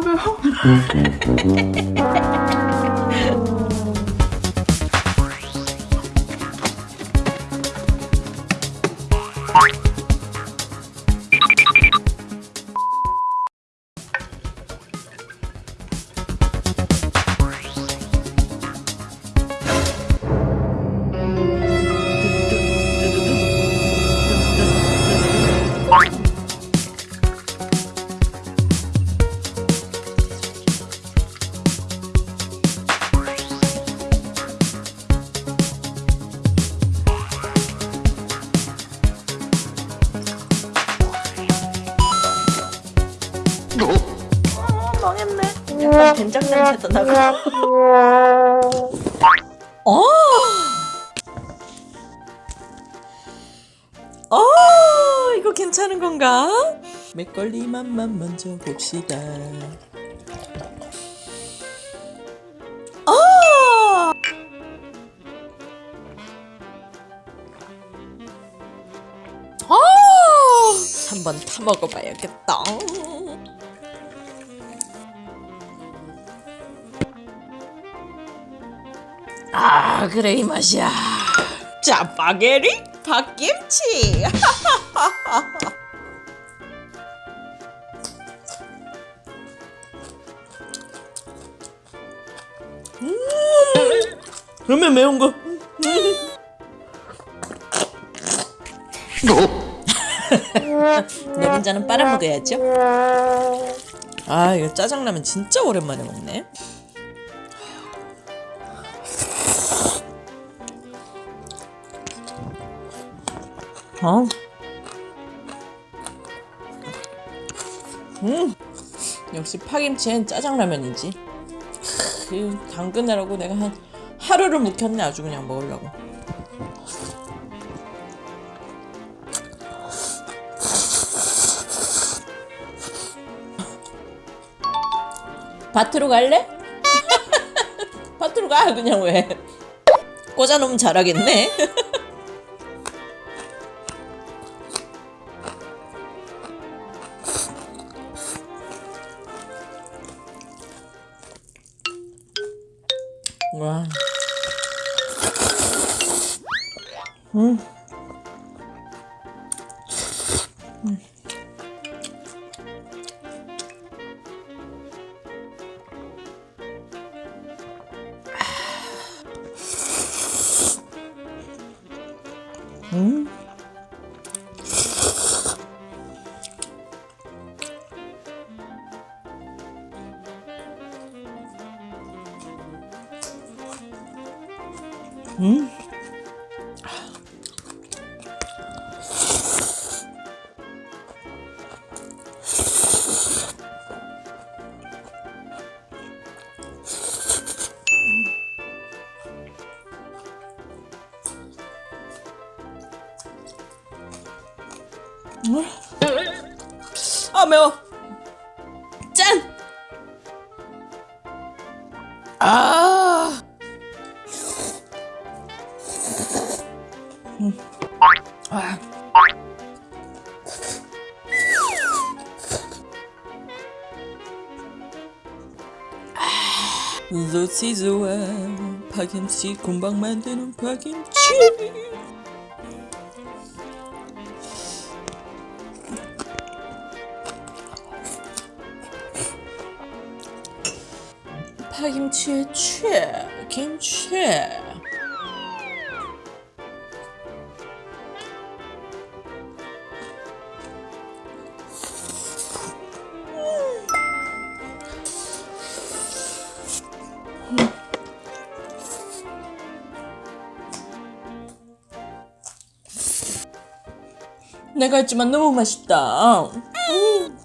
Cowbell. 어, 망했네. 약간 된장 냄새도 나고. 어. 어, 이거 괜찮은 건가? 맥걸리 맛만 먼저 봅시다. 어! 어! 한번 타 먹어봐야겠다. 아 그래 이 맛이야. 짜파게리 ผั김치. 음 그러면 매운 거. 내 분자는 빨아먹어야죠. 아 이거 짜장라면 진짜 오랜만에 먹네 어. 음. 역시 파김치엔 짜장라면이지. 당근이라고 내가 한 하루를 묵혔네 아주 그냥 먹으려고. 밭으로 갈래? 밭으로 가 그냥 왜? 꽂아놓으면 잘하겠네. 와. 음. 음. 음. 음. 아 매워 짠! 아 음. 아. 로티 좋아 파김치 금방 만드는 파김치 파김치의 최 김치 내가 했지만 너무 맛있다. 음.